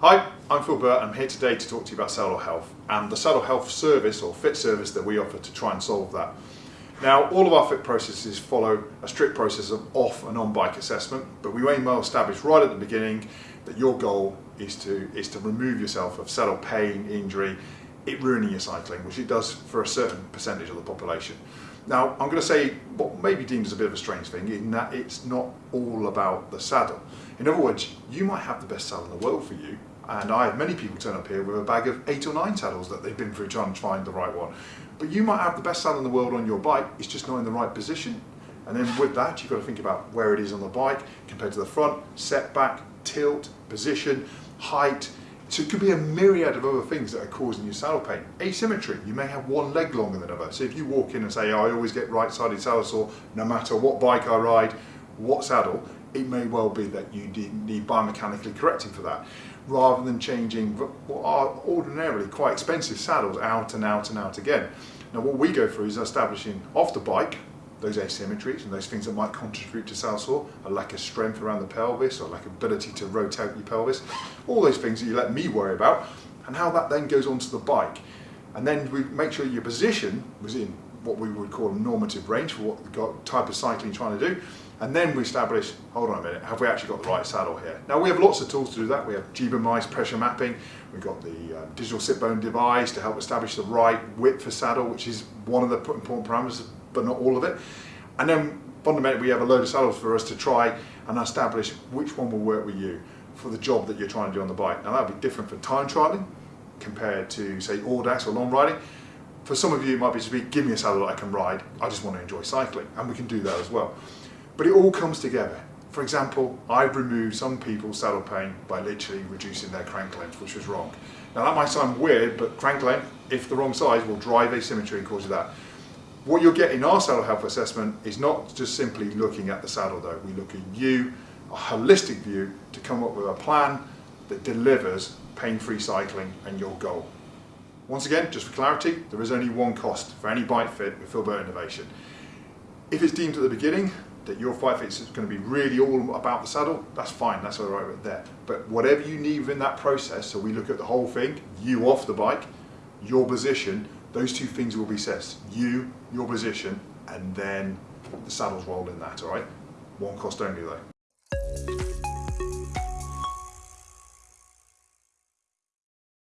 Hi, I'm Phil Burt. I'm here today to talk to you about Saddle Health and the Saddle Health service or fit service that we offer to try and solve that. Now, all of our fit processes follow a strict process of off and on bike assessment, but we aim well establish right at the beginning that your goal is to, is to remove yourself of saddle pain, injury, it ruining your cycling, which it does for a certain percentage of the population. Now, I'm going to say what may be deemed as a bit of a strange thing in that it's not all about the saddle. In other words, you might have the best saddle in the world for you, and I have many people turn up here with a bag of eight or nine saddles that they've been through trying to find the right one. But you might have the best saddle in the world on your bike, it's just not in the right position. And then with that, you've got to think about where it is on the bike compared to the front, setback, tilt, position, height. So it could be a myriad of other things that are causing you saddle pain. Asymmetry, you may have one leg longer than another. So if you walk in and say, oh, I always get right-sided saddle sore, no matter what bike I ride, what saddle, it may well be that you need biomechanically correcting for that rather than changing what are ordinarily quite expensive saddles out and out and out again. Now what we go through is establishing off the bike those asymmetries and those things that might contribute to saddle sore, a lack of strength around the pelvis or lack of ability to rotate your pelvis, all those things that you let me worry about and how that then goes onto the bike. And then we make sure your position was in what we would call a normative range for what type of cycling you're trying to do. And then we establish, hold on a minute, have we actually got the right saddle here? Now we have lots of tools to do that. We have GebioMized pressure mapping. We've got the uh, digital sit bone device to help establish the right width for saddle, which is one of the important parameters, but not all of it. And then fundamentally we have a load of saddles for us to try and establish which one will work with you for the job that you're trying to do on the bike. Now that'll be different for time trialing compared to say audax or long riding. For some of you it might be to be, give me a saddle that I can ride, I just want to enjoy cycling, and we can do that as well. But it all comes together. For example, I've removed some people's saddle pain by literally reducing their crank length, which was wrong. Now that might sound weird, but crank length, if the wrong size, will drive asymmetry and cause you that. What you'll get in our saddle health assessment is not just simply looking at the saddle though, we look at you, a holistic view, to come up with a plan that delivers pain-free cycling and your goal. Once again, just for clarity, there is only one cost for any bike fit with Phil Burt Innovation. If it's deemed at the beginning that your five fit is going to be really all about the saddle, that's fine, that's all right there. But whatever you need within that process, so we look at the whole thing, you off the bike, your position, those two things will be set. You, your position, and then the saddles roll in that, all right? One cost only though.